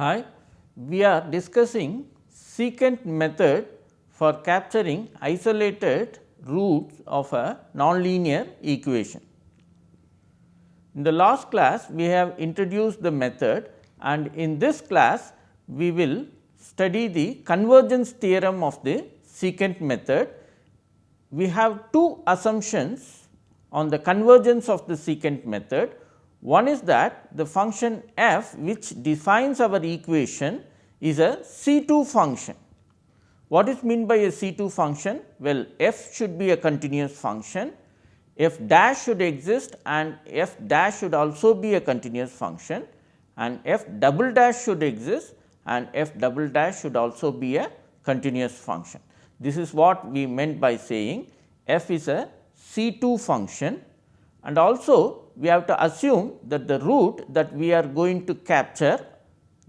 Hi, we are discussing secant method for capturing isolated roots of a nonlinear equation. In the last class, we have introduced the method and in this class, we will study the convergence theorem of the secant method. We have two assumptions on the convergence of the secant method. One is that the function f which defines our equation is a C 2 function. What is meant by a C 2 function? Well, f should be a continuous function, f dash should exist and f dash should also be a continuous function and f double dash should exist and f double dash should also be a continuous function. This is what we meant by saying f is a C 2 function and also we have to assume that the root that we are going to capture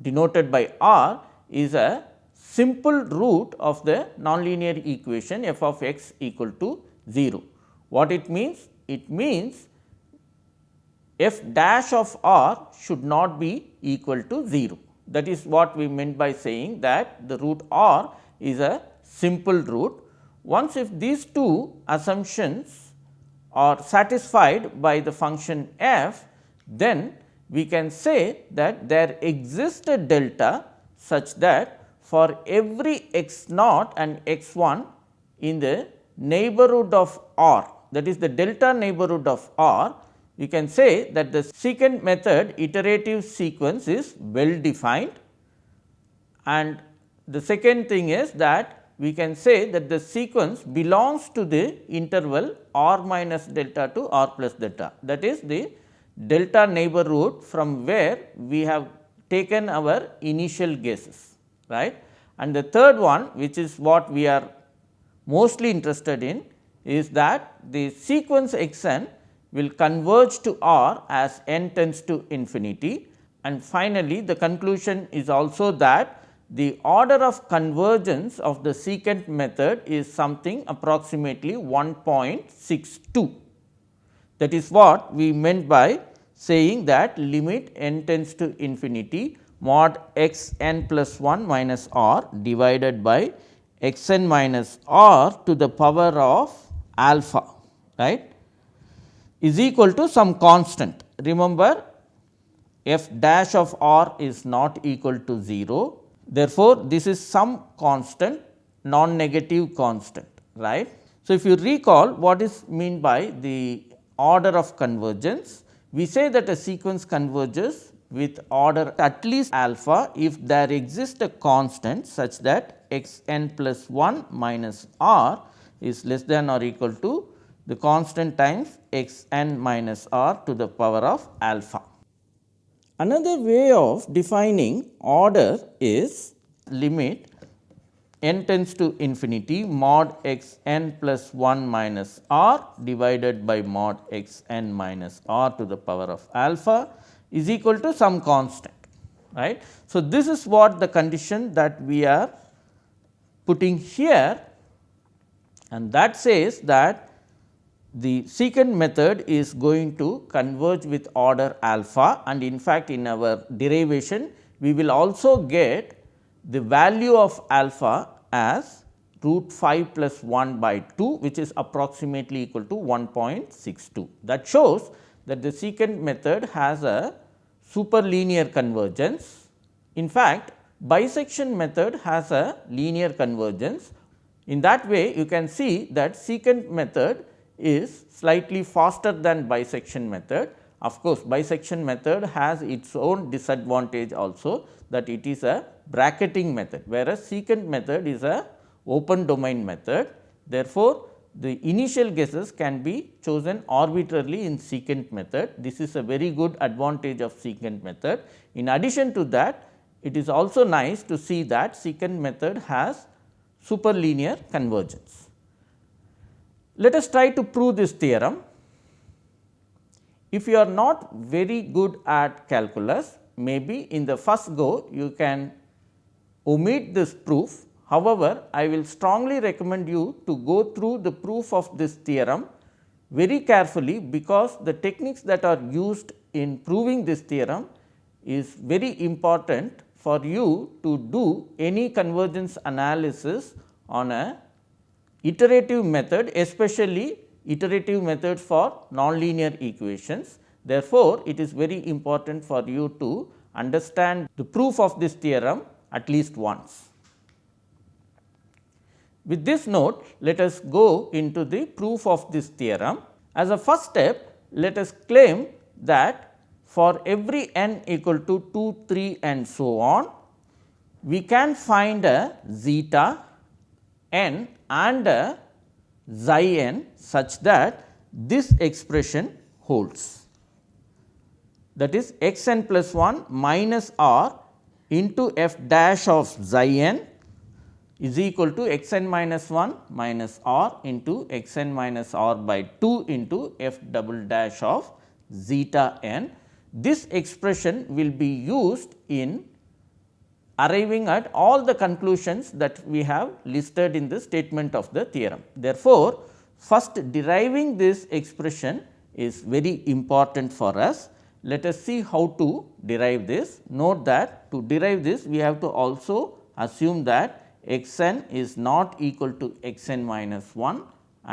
denoted by r is a simple root of the nonlinear equation f of x equal to 0. What it means? It means f dash of r should not be equal to 0. That is what we meant by saying that the root r is a simple root. Once if these two assumptions are satisfied by the function f, then we can say that there exists a delta such that for every x naught and x 1 in the neighborhood of r that is the delta neighborhood of r, you can say that the secant method iterative sequence is well defined. And the second thing is that we can say that the sequence belongs to the interval r minus delta to r plus delta that is the delta neighborhood from where we have taken our initial guesses right. And the third one which is what we are mostly interested in is that the sequence x n will converge to r as n tends to infinity and finally, the conclusion is also that the order of convergence of the secant method is something approximately 1.62. That is what we meant by saying that limit n tends to infinity mod x n plus 1 minus r divided by x n minus r to the power of alpha right is equal to some constant. Remember f dash of r is not equal to 0 Therefore, this is some constant non negative constant right. So, if you recall what is mean by the order of convergence, we say that a sequence converges with order at least alpha if there exists a constant such that x n plus 1 minus r is less than or equal to the constant times x n minus r to the power of alpha. Another way of defining order is limit n tends to infinity mod x n plus 1 minus r divided by mod x n minus r to the power of alpha is equal to some constant right. So, this is what the condition that we are putting here and that says that the secant method is going to converge with order alpha and in fact, in our derivation we will also get the value of alpha as root 5 plus 1 by 2 which is approximately equal to 1.62. That shows that the secant method has a superlinear convergence. In fact, bisection method has a linear convergence. In that way you can see that secant method is slightly faster than bisection method. Of course, bisection method has its own disadvantage also that it is a bracketing method, whereas secant method is a open domain method. Therefore, the initial guesses can be chosen arbitrarily in secant method. This is a very good advantage of secant method. In addition to that, it is also nice to see that secant method has superlinear convergence. Let us try to prove this theorem. If you are not very good at calculus, maybe in the first go you can omit this proof. However, I will strongly recommend you to go through the proof of this theorem very carefully, because the techniques that are used in proving this theorem is very important for you to do any convergence analysis on a iterative method especially iterative methods for nonlinear equations. Therefore, it is very important for you to understand the proof of this theorem at least once. With this note, let us go into the proof of this theorem. As a first step, let us claim that for every n equal to 2, 3 and so on, we can find a zeta n and uh, xi n such that this expression holds. That is x n plus 1 minus r into f dash of xi n is equal to x n minus 1 minus r into x n minus r by 2 into f double dash of zeta n. This expression will be used in arriving at all the conclusions that we have listed in the statement of the theorem. Therefore, first deriving this expression is very important for us. Let us see how to derive this. Note that to derive this we have to also assume that x n is not equal to x n minus 1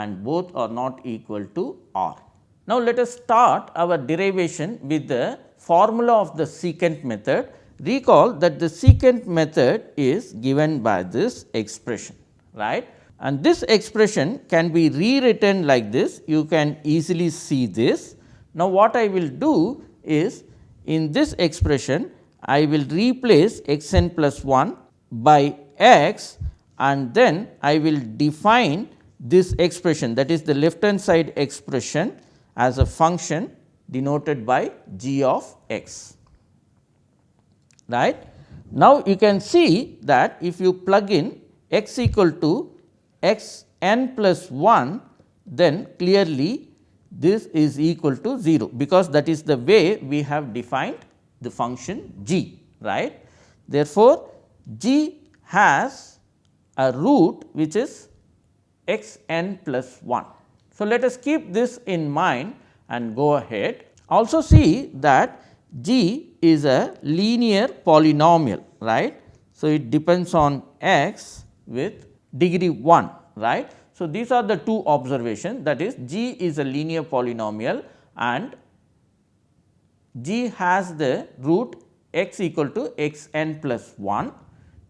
and both are not equal to r. Now, let us start our derivation with the formula of the secant method. Recall that the secant method is given by this expression right and this expression can be rewritten like this you can easily see this. Now, what I will do is in this expression I will replace x n plus 1 by x and then I will define this expression that is the left hand side expression as a function denoted by g of x. Right. Now, you can see that if you plug in x equal to x n plus 1 then clearly this is equal to 0 because that is the way we have defined the function g right. Therefore, g has a root which is x n plus 1. So, let us keep this in mind and go ahead. Also see that g is a linear polynomial right. So, it depends on x with degree 1 right. So, these are the two observations that is g is a linear polynomial and g has the root x equal to x n plus 1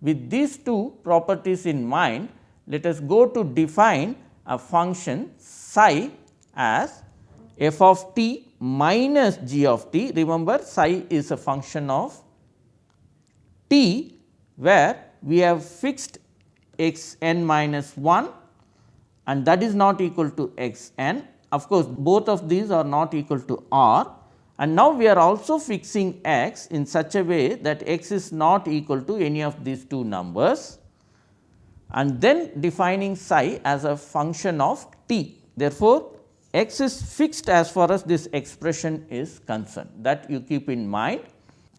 with these two properties in mind, let us go to define a function psi as f of t minus g of t. Remember psi is a function of t where we have fixed x n minus 1 and that is not equal to x n. Of course, both of these are not equal to r and now we are also fixing x in such a way that x is not equal to any of these two numbers and then defining psi as a function of t. Therefore, x is fixed as far as this expression is concerned that you keep in mind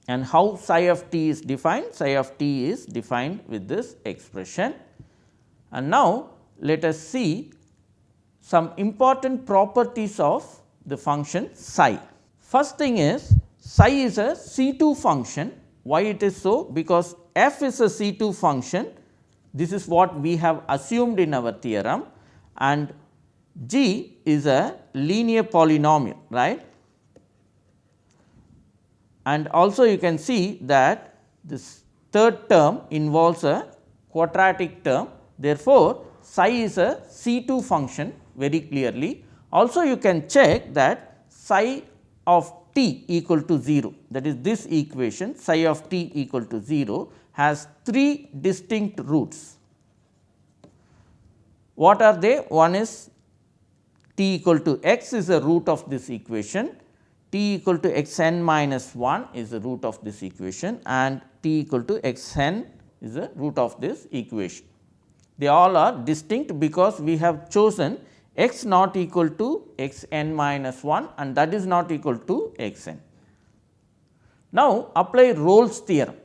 and how psi of t is defined psi of t is defined with this expression. And now, let us see some important properties of the function psi. First thing is psi is a C2 function. Why it is so? Because f is a C2 function. This is what we have assumed in our theorem and g is a linear polynomial right. And also you can see that this third term involves a quadratic term. Therefore, psi is a C2 function very clearly. Also you can check that psi of t equal to 0 that is this equation psi of t equal to 0 has three distinct roots. What are they? One is t equal to x is a root of this equation, t equal to x n minus 1 is the root of this equation and t equal to x n is the root of this equation. They all are distinct because we have chosen x not equal to x n minus 1 and that is not equal to x n. Now, apply Rolle's theorem.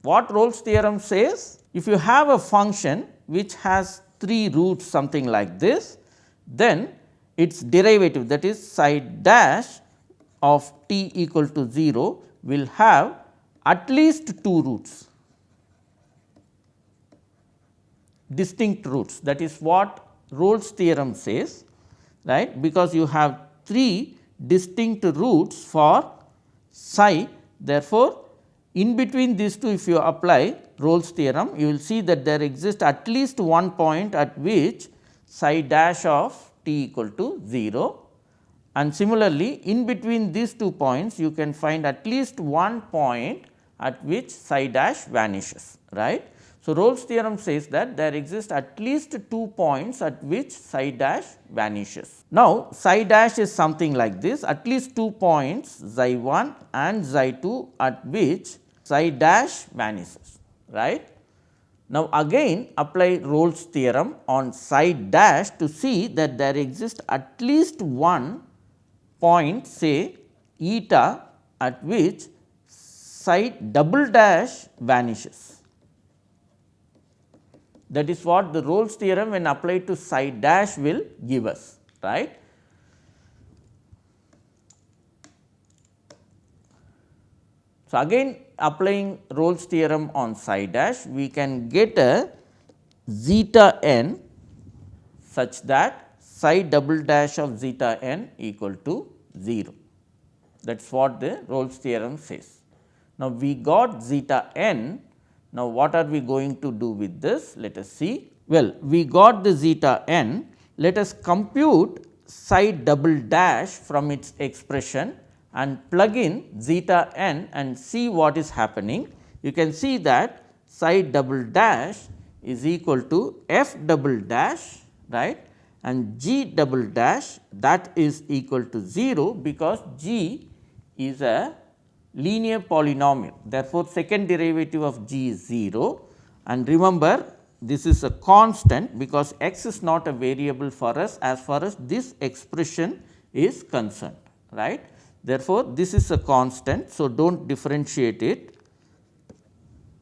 What Rolle's theorem says? If you have a function which has 3 roots something like this, then its derivative that is psi dash of t equal to 0 will have at least two roots distinct roots. That is what Rolle's theorem says right? Because you have 3 distinct roots for psi. Therefore, in between these two if you apply Rolle's theorem you will see that there exists at least one point at which psi dash of t equal to 0 and similarly in between these two points you can find at least one point at which psi dash vanishes right. So, Rolle's theorem says that there exist at least two points at which psi dash vanishes. Now, psi dash is something like this at least two points xi 1 and xi 2 at which psi dash vanishes right. Now, again apply Rolle's theorem on psi dash to see that there exists at least one point say eta at which psi double dash vanishes that is what the Rolle's theorem when applied to psi dash will give us right. So, again applying Rolle's theorem on psi dash we can get a zeta n such that psi double dash of zeta n equal to 0 that is what the Rolle's theorem says. Now, we got zeta n now, what are we going to do with this? Let us see. Well, we got the zeta n. Let us compute psi double dash from its expression and plug in zeta n and see what is happening. You can see that psi double dash is equal to f double dash right and g double dash that is equal to 0 because g is a linear polynomial. Therefore, second derivative of g is 0 and remember this is a constant because x is not a variable for us as far as this expression is concerned right. Therefore, this is a constant. So, do not differentiate it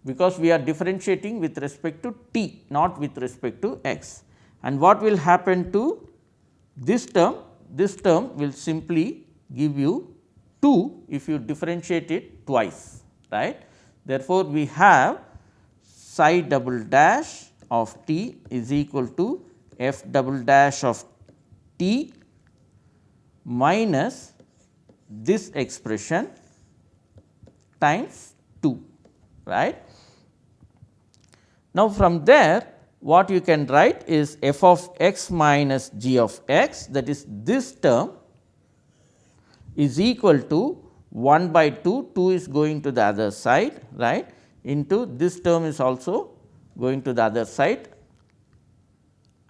because we are differentiating with respect to t not with respect to x and what will happen to this term this term will simply give you 2 if you differentiate it twice right. Therefore, we have psi double dash of t is equal to f double dash of t minus this expression times 2 right. Now, from there what you can write is f of x minus g of x that is this term is equal to 1 by 2, 2 is going to the other side right into this term is also going to the other side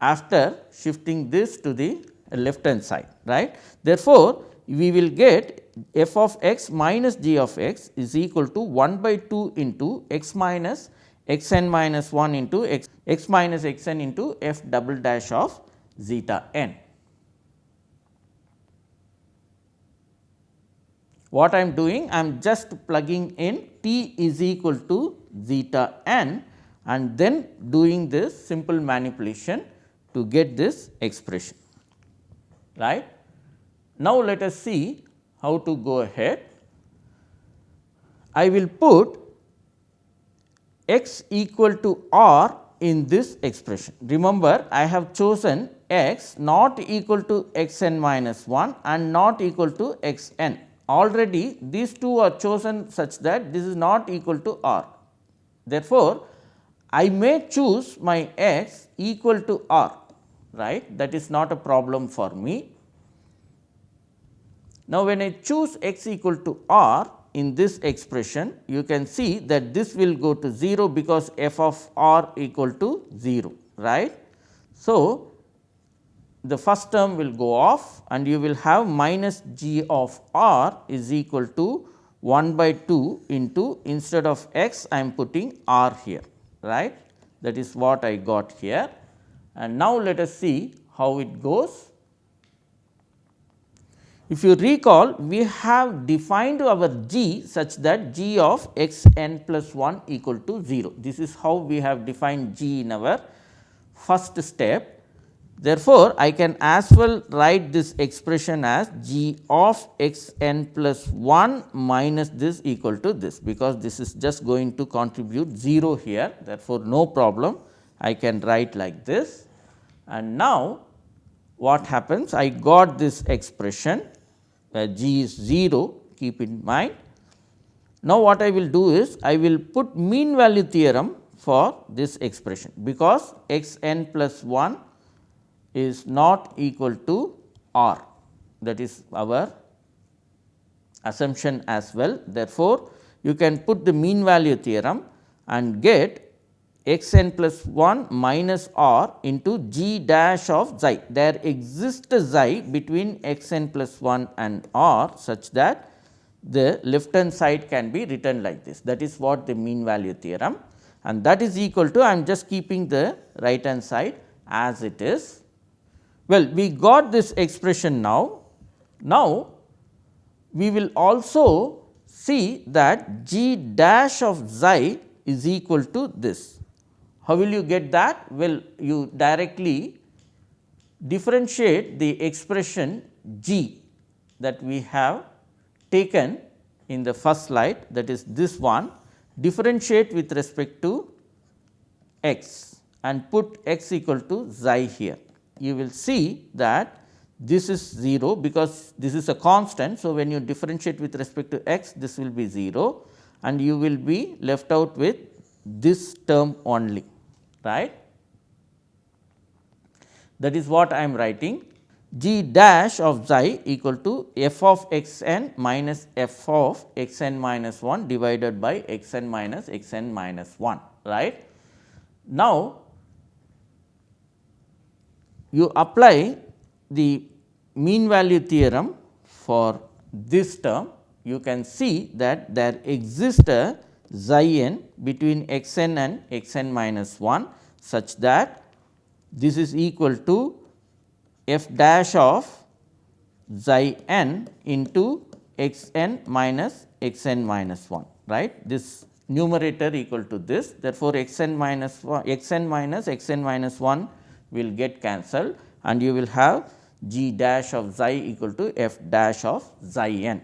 after shifting this to the left hand side right. Therefore, we will get f of x minus g of x is equal to 1 by 2 into x minus x n minus 1 into x, x minus x n into f double dash of zeta n. What I am doing? I am just plugging in t is equal to zeta n and then doing this simple manipulation to get this expression right. Now, let us see how to go ahead. I will put x equal to r in this expression. Remember I have chosen x not equal to x n minus 1 and not equal to x n already these two are chosen such that this is not equal to r. Therefore, I may choose my x equal to r right that is not a problem for me. Now, when I choose x equal to r in this expression you can see that this will go to 0 because f of r equal to 0 right. So, the first term will go off and you will have minus g of r is equal to 1 by 2 into instead of x I am putting r here right that is what I got here and now let us see how it goes. If you recall we have defined our g such that g of x n plus 1 equal to 0. This is how we have defined g in our first step. Therefore, I can as well write this expression as g of x n plus 1 minus this equal to this, because this is just going to contribute 0 here. Therefore, no problem. I can write like this. And now what happens? I got this expression where g is 0 keep in mind. Now, what I will do is I will put mean value theorem for this expression, because x n plus 1 is not equal to r that is our assumption as well. Therefore, you can put the mean value theorem and get x n plus 1 minus r into g dash of xi. There exists a xi between x n plus 1 and r such that the left hand side can be written like this. That is what the mean value theorem and that is equal to I am just keeping the right hand side as it is well, we got this expression now. Now, we will also see that g dash of xi is equal to this. How will you get that? Well, you directly differentiate the expression g that we have taken in the first slide that is this one differentiate with respect to x and put x equal to xi here you will see that this is 0 because this is a constant. So, when you differentiate with respect to x this will be 0 and you will be left out with this term only right. That is what I am writing g dash of xi equal to f of x n minus f of x n minus 1 divided by x n minus x n minus 1 right. Now, you apply the mean value theorem for this term, you can see that there exists a xi n between x n and x n minus 1 such that this is equal to f dash of xi n into x n minus x n minus 1 right. This numerator equal to this therefore, x n minus 1 x n minus x n minus 1 will get cancelled and you will have g dash of xi equal to f dash of xi n.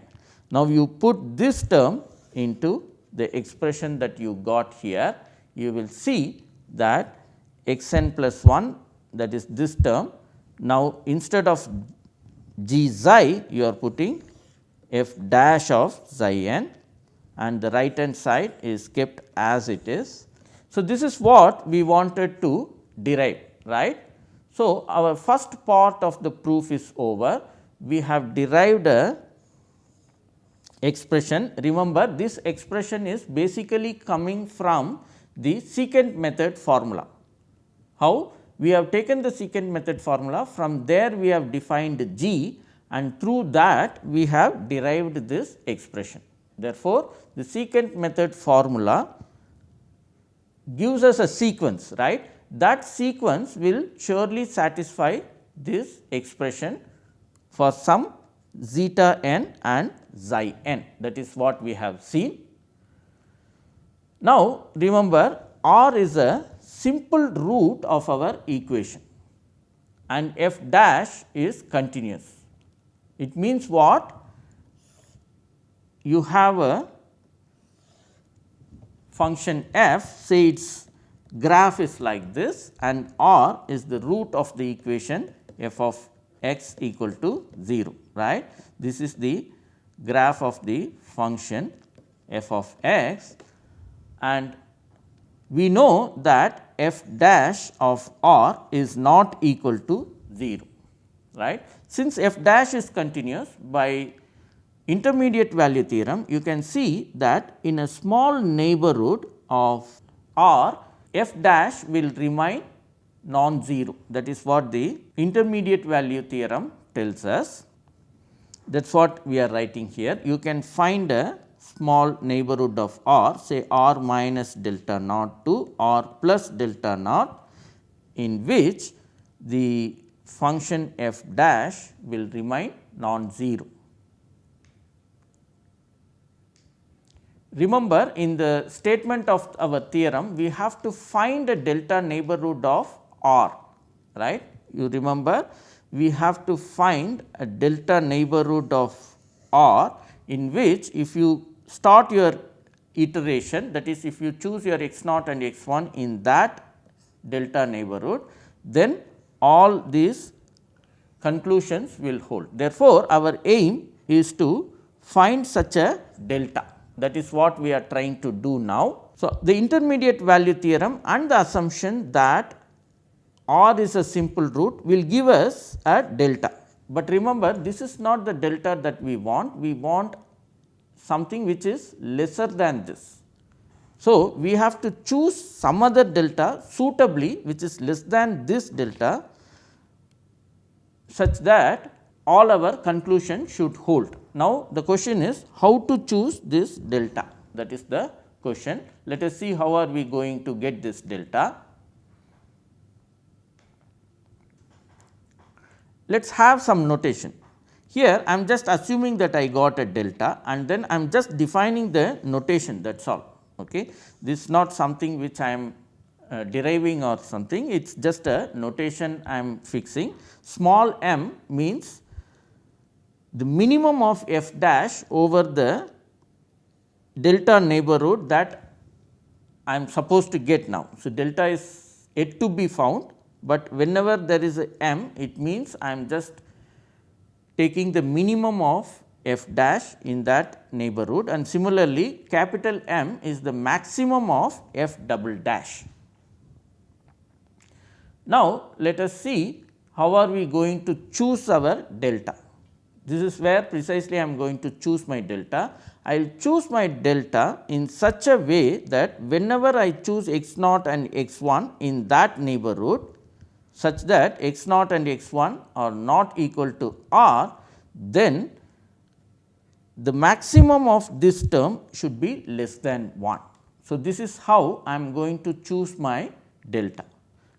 Now, you put this term into the expression that you got here, you will see that x n plus 1 that is this term. Now, instead of g xi you are putting f dash of xi n and the right hand side is kept as it is. So, this is what we wanted to derive right. So, our first part of the proof is over. We have derived a expression. Remember this expression is basically coming from the secant method formula. How? We have taken the secant method formula from there we have defined g and through that we have derived this expression. Therefore, the secant method formula gives us a sequence right that sequence will surely satisfy this expression for some zeta n and xi n that is what we have seen. Now, remember r is a simple root of our equation and f dash is continuous. It means what? You have a function f say it is graph is like this and r is the root of the equation f of x equal to 0 right. This is the graph of the function f of x and we know that f dash of r is not equal to 0 right. Since f dash is continuous by intermediate value theorem you can see that in a small neighborhood of r f dash will remain non-zero that is what the intermediate value theorem tells us. That is what we are writing here. You can find a small neighborhood of r say r minus delta naught to r plus delta naught in which the function f dash will remain non-zero. Remember in the statement of our theorem we have to find a delta neighborhood of R right. you remember we have to find a delta neighborhood of R in which if you start your iteration that is if you choose your x naught and x 1 in that delta neighborhood then all these conclusions will hold. Therefore, our aim is to find such a delta that is what we are trying to do now. So, the intermediate value theorem and the assumption that R is a simple root will give us a delta, but remember this is not the delta that we want, we want something which is lesser than this. So, we have to choose some other delta suitably which is less than this delta such that all our conclusion should hold. Now, the question is how to choose this delta that is the question. Let us see how are we going to get this delta. Let us have some notation. Here I am just assuming that I got a delta and then I am just defining the notation that is all. Okay. This is not something which I am uh, deriving or something, it is just a notation I am fixing. Small m means the minimum of f dash over the delta neighborhood that I am supposed to get now. So, delta is yet to be found, but whenever there is a m it means I am just taking the minimum of f dash in that neighborhood and similarly capital M is the maximum of f double dash. Now, let us see how are we going to choose our delta. This is where precisely I am going to choose my delta. I will choose my delta in such a way that whenever I choose x naught and x 1 in that neighborhood such that x naught and x 1 are not equal to r, then the maximum of this term should be less than 1. So, this is how I am going to choose my delta.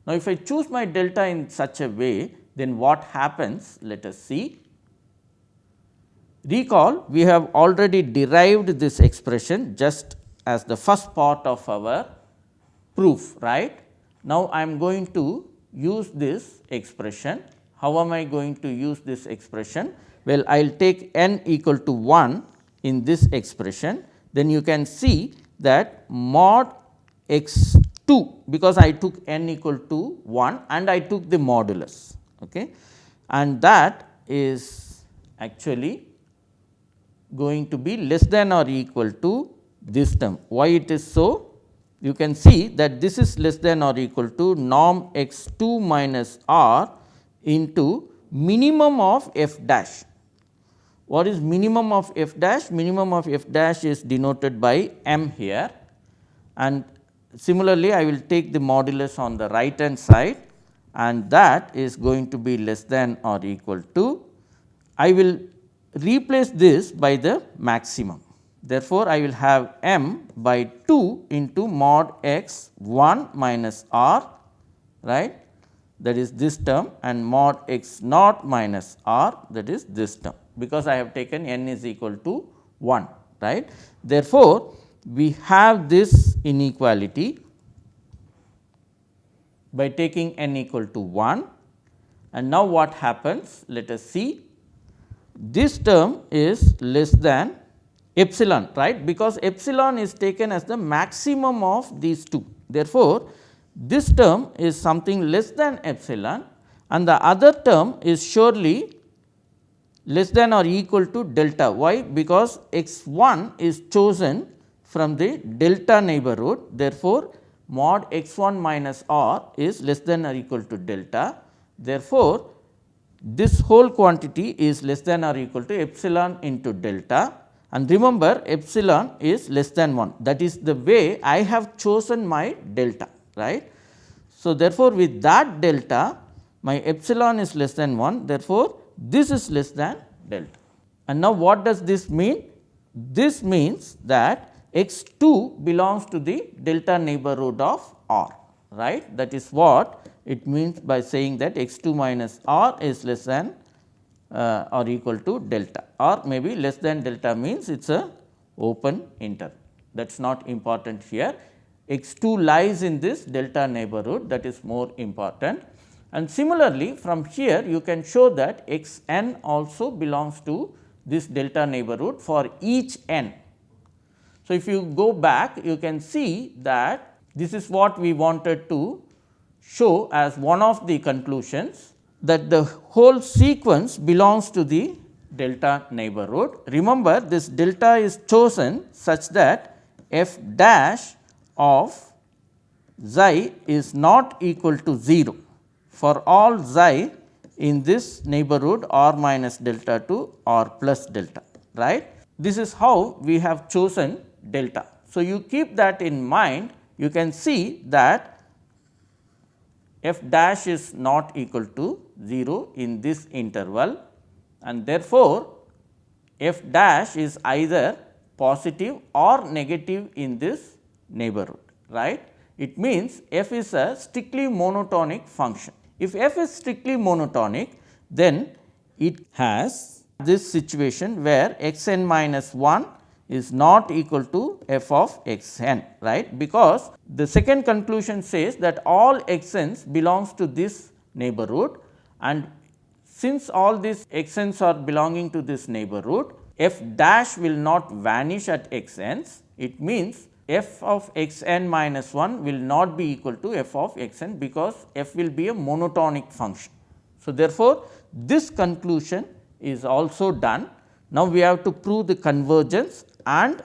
Now, if I choose my delta in such a way, then what happens? Let us see. Recall we have already derived this expression just as the first part of our proof right. Now, I am going to use this expression. How am I going to use this expression? Well, I will take n equal to 1 in this expression, then you can see that mod x 2 because I took n equal to 1 and I took the modulus okay. and that is actually going to be less than or equal to this term. Why it is so? You can see that this is less than or equal to norm x 2 minus r into minimum of f dash. What is minimum of f dash? Minimum of f dash is denoted by m here and similarly I will take the modulus on the right hand side and that is going to be less than or equal to I will replace this by the maximum. Therefore, I will have m by 2 into mod x 1 minus r right? That is this term and mod x naught minus r that is this term. Because I have taken n is equal to 1 right. Therefore, we have this inequality by taking n equal to 1 and now what happens? Let us see. This term is less than epsilon right because epsilon is taken as the maximum of these two. Therefore, this term is something less than epsilon and the other term is surely less than or equal to delta. Why? Because x 1 is chosen from the delta neighborhood. Therefore, mod x 1 minus r is less than or equal to delta. Therefore, this whole quantity is less than or equal to epsilon into delta and remember epsilon is less than 1 that is the way I have chosen my delta right. So, therefore, with that delta my epsilon is less than 1 therefore, this is less than delta. And now, what does this mean? This means that x 2 belongs to the delta neighborhood of R right that is what it means by saying that x 2 minus r is less than uh, or equal to delta or maybe less than delta means it is a open interval that is not important here. x 2 lies in this delta neighborhood that is more important And similarly, from here you can show that x n also belongs to this delta neighborhood for each n. So, if you go back you can see that this is what we wanted to show as one of the conclusions that the whole sequence belongs to the delta neighborhood. Remember this delta is chosen such that f dash of xi is not equal to 0 for all xi in this neighborhood r minus delta to r plus delta right. This is how we have chosen delta. So, you keep that in mind you can see that f dash is not equal to 0 in this interval and therefore, f dash is either positive or negative in this neighborhood right. It means f is a strictly monotonic function. If f is strictly monotonic then it has this situation where x n minus 1 is not equal to f of x n right because the second conclusion says that all x n's belongs to this neighborhood and since all these x n's are belonging to this neighborhood f dash will not vanish at x n's it means f of x n minus 1 will not be equal to f of x n because f will be a monotonic function. So, therefore, this conclusion is also done. Now, we have to prove the convergence and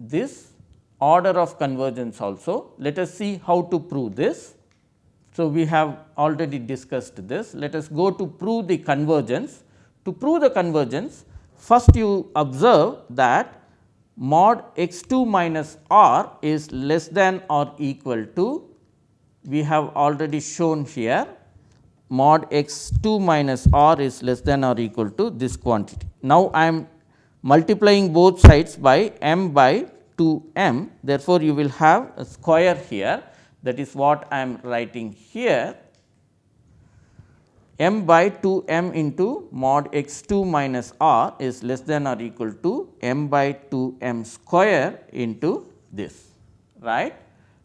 this order of convergence also. Let us see how to prove this. So, we have already discussed this. Let us go to prove the convergence. To prove the convergence, first you observe that mod x 2 minus r is less than or equal to we have already shown here mod x 2 minus r is less than or equal to this quantity. Now, I am multiplying both sides by m by 2 m therefore, you will have a square here that is what I am writing here m by 2 m into mod x 2 minus r is less than or equal to m by 2 m square into this right.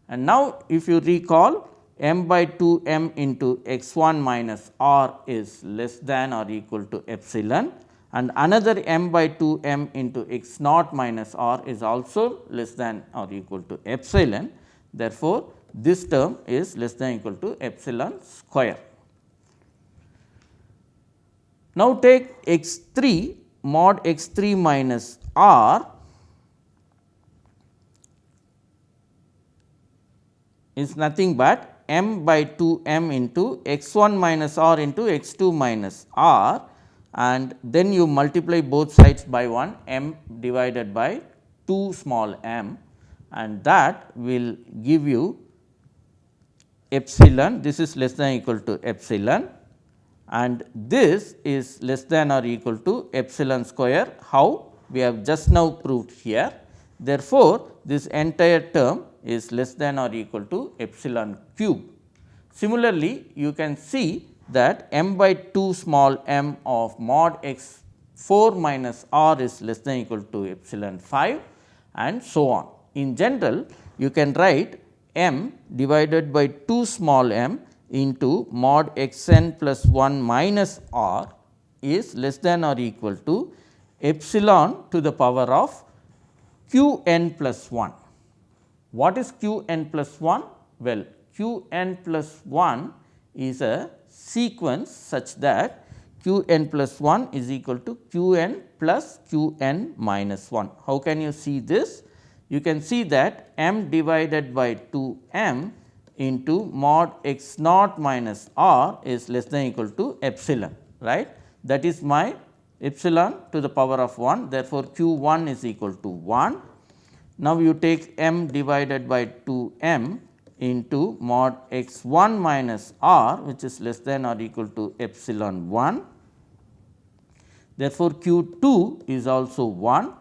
And now, if you recall m by 2 m into x 1 minus r is less than or equal to epsilon and another m by 2 m into x naught minus r is also less than or equal to epsilon. Therefore, this term is less than equal to epsilon square. Now, take x 3 mod x 3 minus r is nothing but m by 2 m into x 1 minus r into x 2 minus r and then you multiply both sides by 1 m divided by 2 small m and that will give you epsilon this is less than equal to epsilon and this is less than or equal to epsilon square how we have just now proved here. Therefore, this entire term is less than or equal to epsilon cube. Similarly, you can see that m by 2 small m of mod x 4 minus r is less than equal to epsilon 5 and so on. In general, you can write m divided by 2 small m into mod x n plus 1 minus r is less than or equal to epsilon to the power of q n plus 1. What is q n plus 1? Well, q n plus 1 is a sequence such that q n plus 1 is equal to q n plus q n minus 1. How can you see this? You can see that m divided by 2 m into mod x naught minus r is less than equal to epsilon right. That is my epsilon to the power of 1 therefore, q 1 is equal to 1. Now, you take m divided by 2 m into mod x 1 minus r which is less than or equal to epsilon 1. Therefore, q 2 is also 1.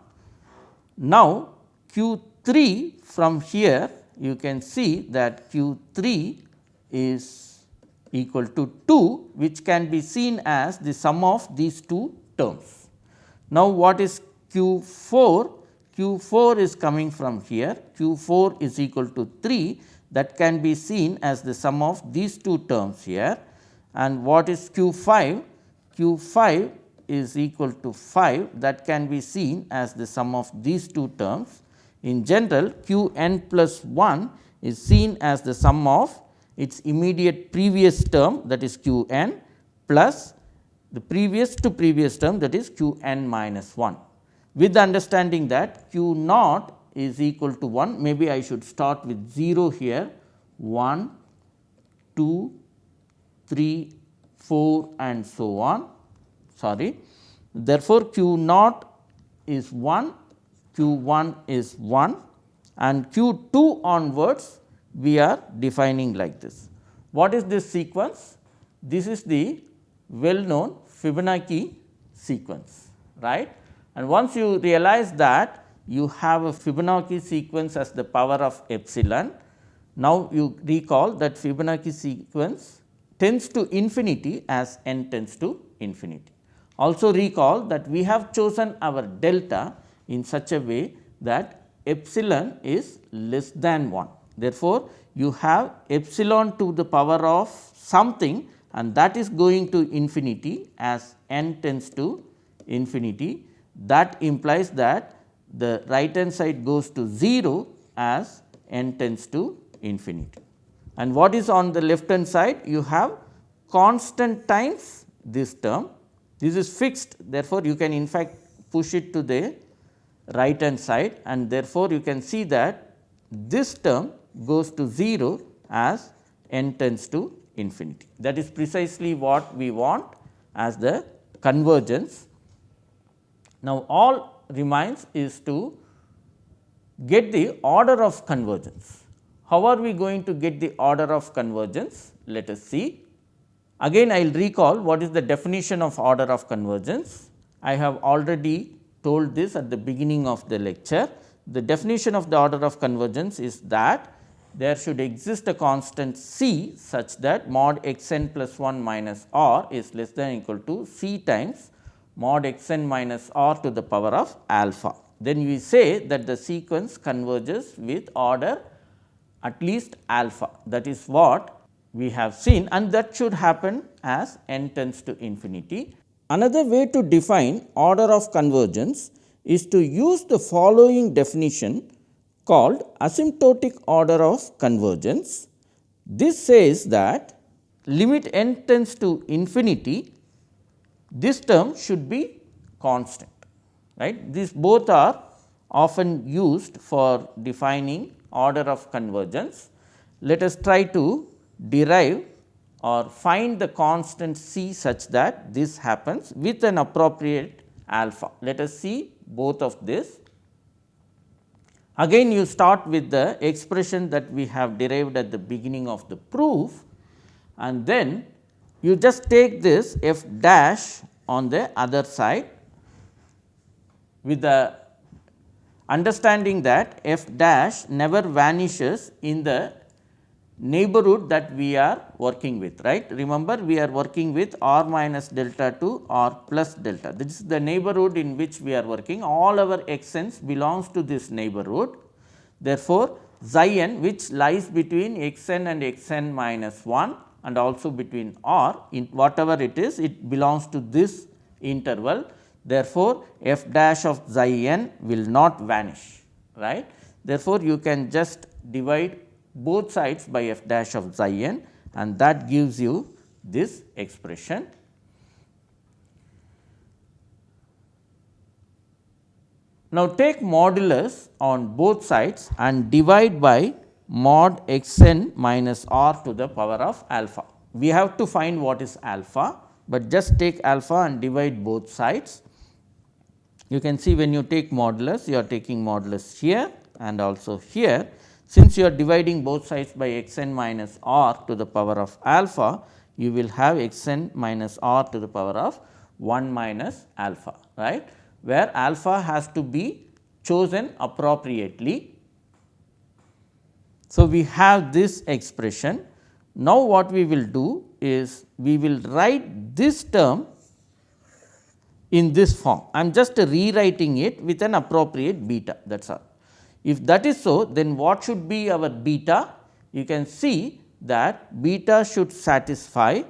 Now, q 3 from here you can see that q 3 is equal to 2 which can be seen as the sum of these two terms. Now, what is q 4? q 4 is coming from here q 4 is equal to 3 that can be seen as the sum of these two terms here and what is q 5? q 5 is equal to 5 that can be seen as the sum of these two terms. In general q n plus 1 is seen as the sum of its immediate previous term that is q n plus the previous to previous term that is q n minus 1. With the understanding that q naught is equal to 1 maybe I should start with 0 here 1, 2, 3, 4 and so on sorry. Therefore, q naught is 1, q 1 is 1 and q 2 onwards we are defining like this. What is this sequence? This is the well known Fibonacci sequence right and once you realize that you have a Fibonacci sequence as the power of epsilon. Now, you recall that Fibonacci sequence tends to infinity as n tends to infinity. Also recall that we have chosen our delta in such a way that epsilon is less than 1. Therefore, you have epsilon to the power of something and that is going to infinity as n tends to infinity. That implies that the right hand side goes to 0 as n tends to infinity. And what is on the left hand side? You have constant times this term this is fixed therefore, you can in fact push it to the right hand side and therefore, you can see that this term goes to 0 as n tends to infinity. That is precisely what we want as the convergence. Now, all remains is to get the order of convergence. How are we going to get the order of convergence? Let us see. Again I will recall what is the definition of order of convergence. I have already told this at the beginning of the lecture. The definition of the order of convergence is that there should exist a constant c such that mod x n plus 1 minus r is less than or equal to c times mod x n minus r to the power of alpha. Then we say that the sequence converges with order at least alpha that is what we have seen and that should happen as n tends to infinity. Another way to define order of convergence is to use the following definition called asymptotic order of convergence. This says that limit n tends to infinity, this term should be constant. Right? These both are often used for defining order of convergence. Let us try to derive or find the constant c such that this happens with an appropriate alpha. Let us see both of this. Again you start with the expression that we have derived at the beginning of the proof and then you just take this f dash on the other side with the understanding that f dash never vanishes in the neighborhood that we are working with right. Remember we are working with r minus delta to r plus delta this is the neighborhood in which we are working all our x n's belongs to this neighborhood. Therefore, xi n which lies between x n and x n minus 1 and also between r in whatever it is it belongs to this interval. Therefore, f dash of xi n will not vanish right. Therefore, you can just divide both sides by f dash of xi n and that gives you this expression. Now, take modulus on both sides and divide by mod x n minus r to the power of alpha. We have to find what is alpha, but just take alpha and divide both sides. You can see when you take modulus, you are taking modulus here and also here since you are dividing both sides by x n minus r to the power of alpha, you will have x n minus r to the power of 1 minus alpha, right, where alpha has to be chosen appropriately. So, we have this expression. Now, what we will do is we will write this term in this form. I am just rewriting it with an appropriate beta that is all. If that is so, then what should be our beta? You can see that beta should satisfy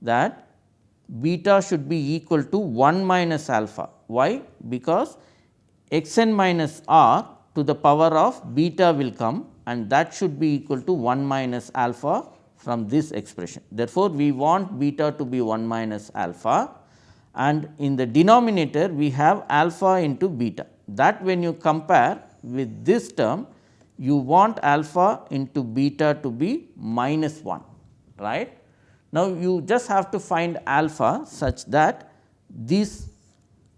that beta should be equal to 1 minus alpha. Why? Because x n minus r to the power of beta will come and that should be equal to 1 minus alpha from this expression. Therefore, we want beta to be 1 minus alpha and in the denominator we have alpha into beta that when you compare with this term you want alpha into beta to be minus 1 right. Now, you just have to find alpha such that these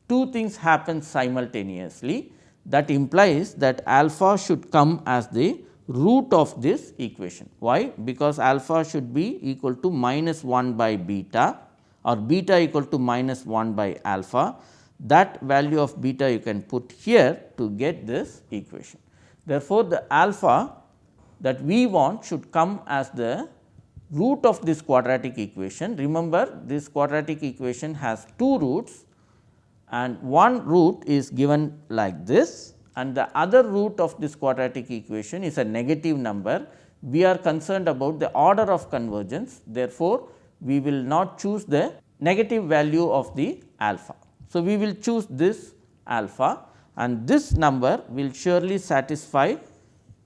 two things happen simultaneously that implies that alpha should come as the root of this equation. Why? Because alpha should be equal to minus 1 by beta or beta equal to minus 1 by alpha that value of beta you can put here to get this equation. Therefore, the alpha that we want should come as the root of this quadratic equation. Remember this quadratic equation has two roots and one root is given like this and the other root of this quadratic equation is a negative number. We are concerned about the order of convergence. Therefore, we will not choose the negative value of the alpha. So, we will choose this alpha and this number will surely satisfy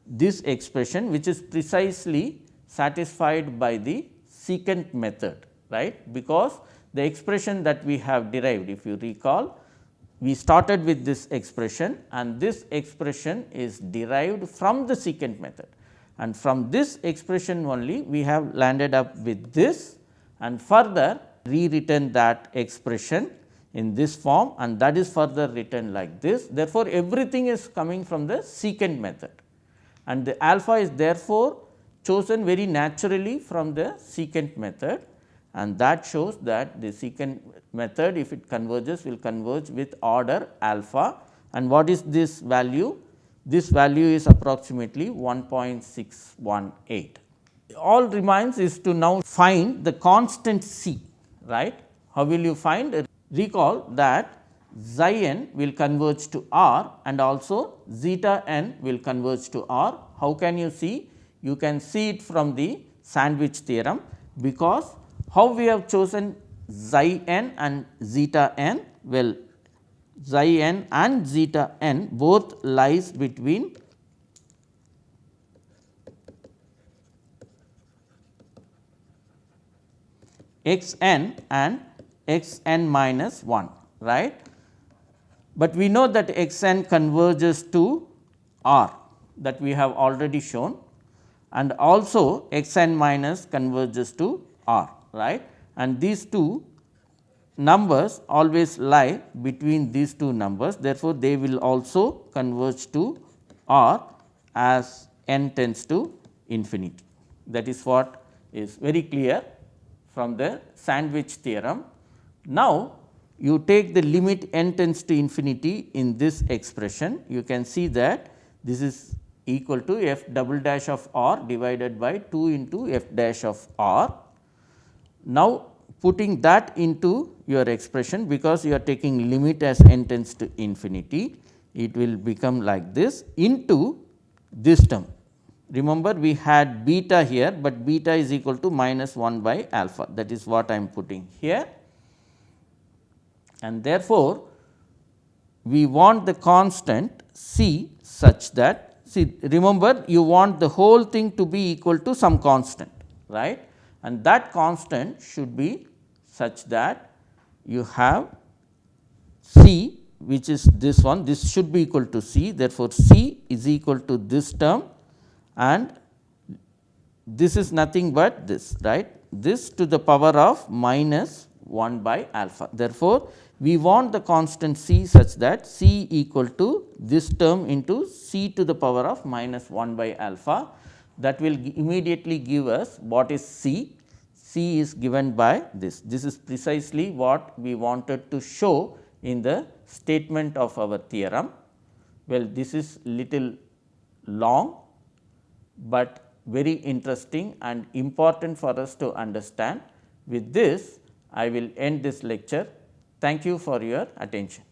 this expression which is precisely satisfied by the secant method right? Because the expression that we have derived if you recall we started with this expression and this expression is derived from the secant method. And from this expression only we have landed up with this and further rewritten that expression in this form and that is further written like this. Therefore, everything is coming from the secant method and the alpha is therefore chosen very naturally from the secant method and that shows that the secant method if it converges will converge with order alpha and what is this value? This value is approximately 1.618. All remains is to now find the constant C right. How will you find? Recall that xi n will converge to R and also zeta n will converge to R. How can you see? You can see it from the sandwich theorem because how we have chosen xi n and zeta n? Well, xi n and zeta n both lies between x n and x n minus 1 right. But we know that x n converges to r that we have already shown and also x n minus converges to r right and these two numbers always lie between these two numbers therefore, they will also converge to r as n tends to infinity that is what is very clear from the sandwich theorem. Now, you take the limit n tends to infinity in this expression, you can see that this is equal to f double dash of r divided by 2 into f dash of r. Now, putting that into your expression because you are taking limit as n tends to infinity, it will become like this into this term Remember we had beta here, but beta is equal to minus 1 by alpha that is what I am putting here. And therefore, we want the constant C such that see remember you want the whole thing to be equal to some constant right? And that constant should be such that you have C which is this one. This should be equal to C. Therefore, C is equal to this term. And this is nothing but this right? This to the power of minus 1 by alpha. Therefore, we want the constant c such that c equal to this term into c to the power of minus 1 by alpha that will immediately give us what is c. c is given by this. This is precisely what we wanted to show in the statement of our theorem. Well, this is little long but very interesting and important for us to understand. With this, I will end this lecture. Thank you for your attention.